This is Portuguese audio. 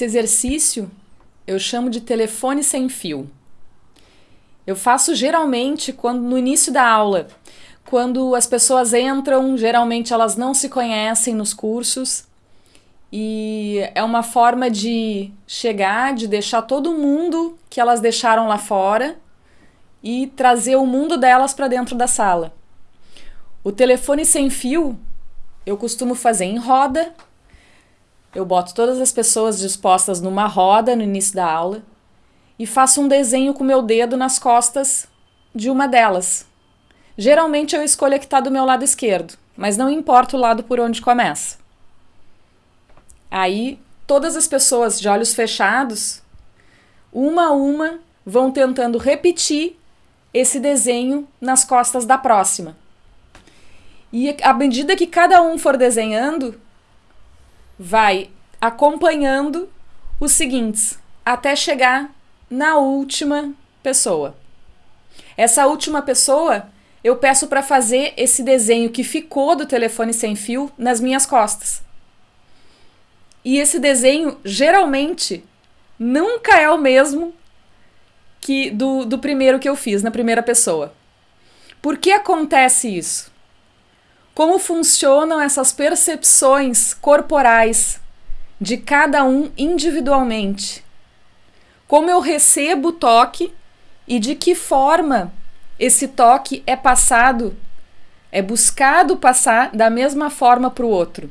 Esse exercício eu chamo de telefone sem fio. Eu faço geralmente quando no início da aula, quando as pessoas entram, geralmente elas não se conhecem nos cursos e é uma forma de chegar, de deixar todo mundo que elas deixaram lá fora e trazer o mundo delas para dentro da sala. O telefone sem fio eu costumo fazer em roda. Eu boto todas as pessoas dispostas numa roda no início da aula e faço um desenho com meu dedo nas costas de uma delas. Geralmente eu escolho a que está do meu lado esquerdo, mas não importa o lado por onde começa. Aí todas as pessoas de olhos fechados, uma a uma, vão tentando repetir esse desenho nas costas da próxima. E à medida que cada um for desenhando, vai acompanhando os seguintes, até chegar na última pessoa. Essa última pessoa, eu peço para fazer esse desenho que ficou do telefone sem fio nas minhas costas. E esse desenho, geralmente, nunca é o mesmo que do, do primeiro que eu fiz, na primeira pessoa. Por que acontece isso? Como funcionam essas percepções corporais de cada um individualmente? Como eu recebo o toque e de que forma esse toque é passado, é buscado passar da mesma forma para o outro?